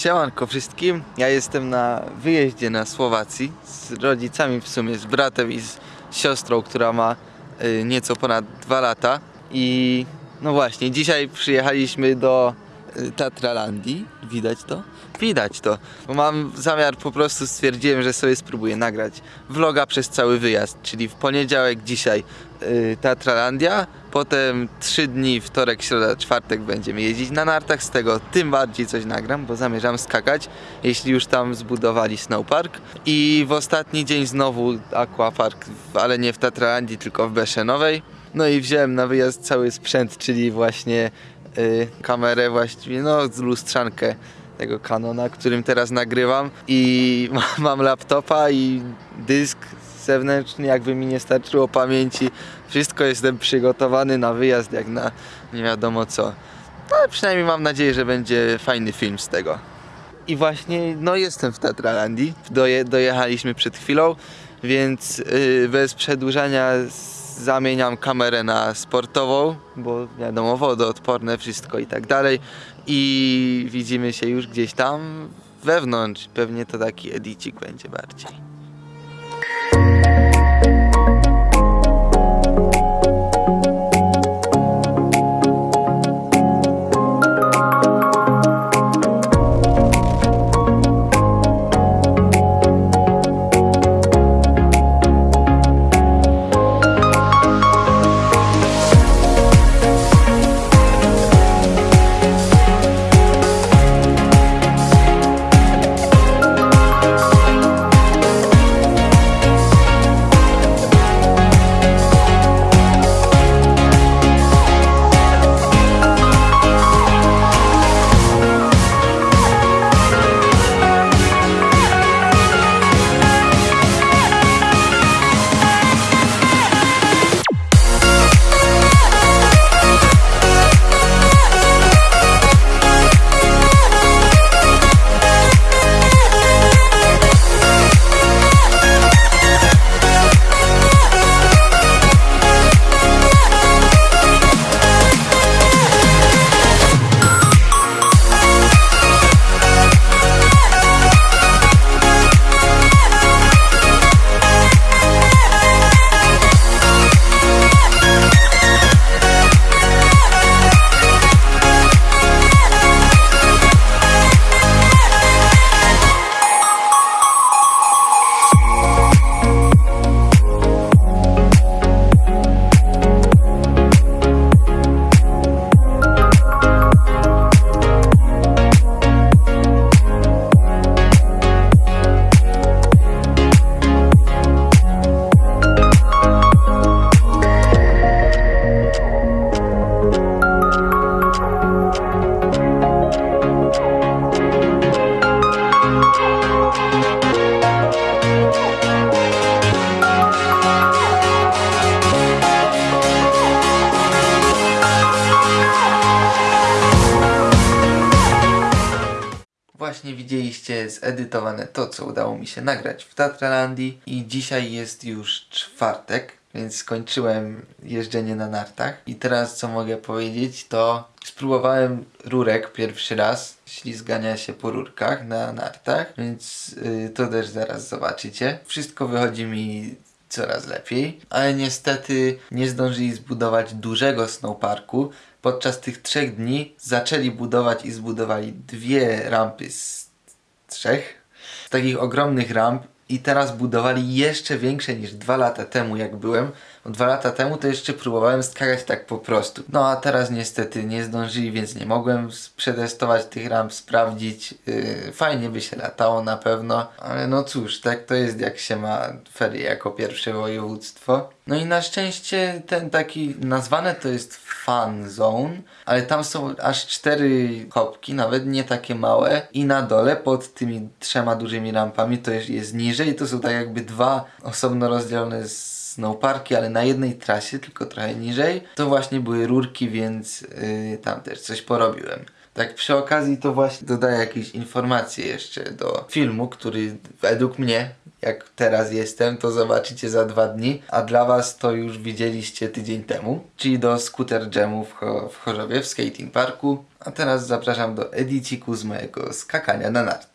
Siemanko wszystkim, ja jestem na wyjeździe na Słowacji z rodzicami w sumie, z bratem i z siostrą, która ma y, nieco ponad dwa lata. I no właśnie, dzisiaj przyjechaliśmy do Tatralandii, widać to? Widać to, bo mam zamiar, po prostu stwierdziłem, że sobie spróbuję nagrać vloga przez cały wyjazd, czyli w poniedziałek dzisiaj y, Tatralandia, potem trzy dni, wtorek, środa, czwartek będziemy jeździć na nartach, z tego tym bardziej coś nagram, bo zamierzam skakać, jeśli już tam zbudowali snowpark i w ostatni dzień znowu aquapark, ale nie w Tatralandii, tylko w Beszenowej. No i wziąłem na wyjazd cały sprzęt, czyli właśnie y, kamerę właściwie, no lustrzankę tego Canona, którym teraz nagrywam i ma- mam laptopa i dysk zewnętrzny, jakby mi nie starczyło pamięci. Wszystko jestem przygotowany na wyjazd, jak na nie wiadomo co. No ale przynajmniej mam nadzieję, że będzie fajny film z tego. I właśnie, no jestem w Tatralandii. Doje, dojechaliśmy przed chwilą, więc yy, bez przedłużania zamieniam kamerę na sportową, bo wiadomo, wodoodporne, wszystko i tak dalej. I widzimy się już gdzieś tam wewnątrz. Pewnie to taki edicik będzie bardziej. Właśnie widzieliście zedytowane to, co udało mi się nagrać w Tatralandii i dzisiaj jest już czwartek, więc skończyłem jeżdżenie na nartach i teraz co mogę powiedzieć to spróbowałem rurek pierwszy raz, ślizgania się po rurkach na nartach, więc y, to też zaraz zobaczycie. Wszystko wychodzi mi coraz lepiej, ale niestety nie zdążyli zbudować dużego snowparku. Podczas tych trzech dni zaczęli budować i zbudowali dwie rampy z trzech, z takich ogromnych ramp i teraz budowali jeszcze większe niż dwa lata temu jak byłem. Dwa lata temu to jeszcze próbowałem skakać tak po prostu. No a teraz niestety nie zdążyli, więc nie mogłem przetestować tych ramp, sprawdzić. Yy, fajnie by się latało na pewno, ale no cóż, tak to jest jak się ma ferie jako pierwsze województwo. No i na szczęście ten taki nazwane to jest fan zone, ale tam są aż cztery kopki, nawet nie takie małe i na dole pod tymi trzema dużymi rampami to jest, jest niżej, to są tak jakby dwa osobno rozdzielone snowparki, ale na jednej trasie, tylko trochę niżej. To właśnie były rurki, więc yy, tam też coś porobiłem. Tak przy okazji to właśnie dodaję jakieś informacje jeszcze do filmu, który według mnie Jak teraz jestem, to zobaczycie za dwa dni, a dla was to już widzieliście tydzień temu, czyli do Scooter Jamu w, Cho- w Chorzowie, w skating parku. A teraz zapraszam do ediciku z mojego skakania na nartach.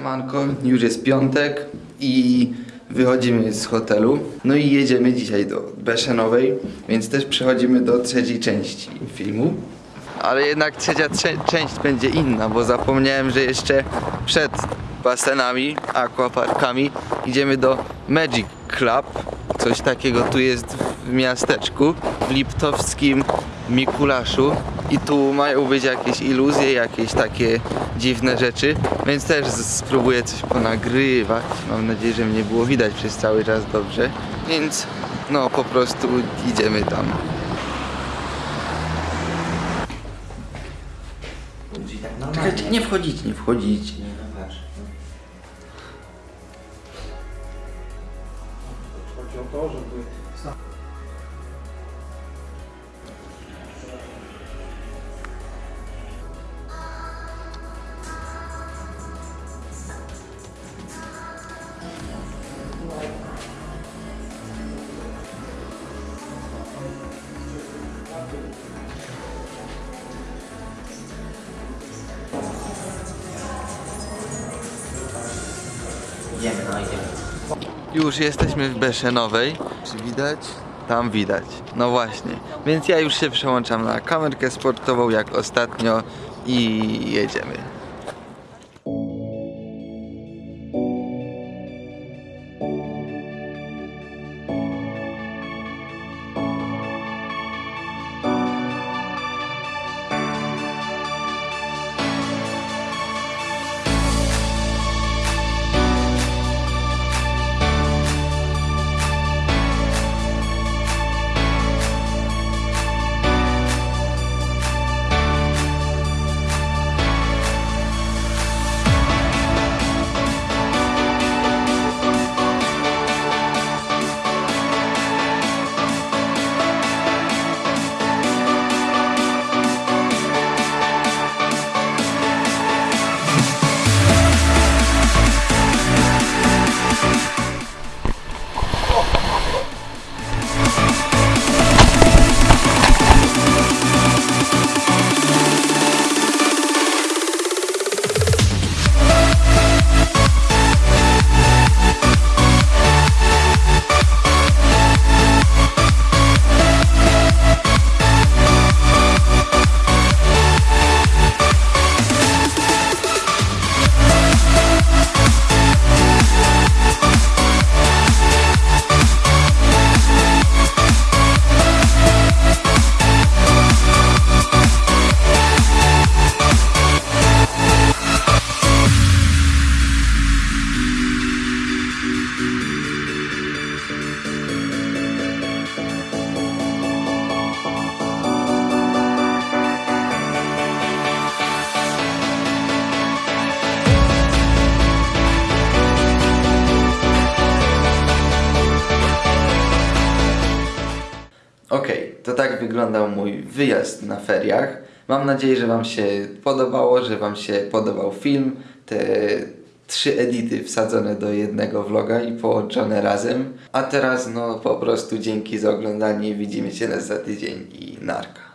Siemanko, już jest piątek i wychodzimy z hotelu. No i jedziemy dzisiaj do Beszenowej, więc też przechodzimy do trzeciej części filmu. Ale jednak trzecia trze- część będzie inna, bo zapomniałem, że jeszcze przed basenami, aquaparkami idziemy do Magic Club. Coś takiego tu jest w miasteczku, w liptowskim Mikulaszu. I tu mają być jakieś iluzje, jakieś takie dziwne rzeczy, więc też spróbuję coś ponagrywać. Mam nadzieję, że mnie było widać przez cały czas dobrze. Więc no po prostu idziemy tam. Czekajcie, nie wchodzić, nie wchodzić. Idziemy, no idziemy. Już jesteśmy w Beszenowej. Czy widać? Tam widać. No właśnie. Więc ja już się przełączam na kamerkę sportową jak ostatnio i jedziemy. Tak wyglądał mój wyjazd na feriach. Mam nadzieję, że Wam się podobało, że Wam się podobał film. Te trzy edity wsadzone do jednego vloga i połączone razem. A teraz no po prostu dzięki za oglądanie. Widzimy się za tydzień i narka.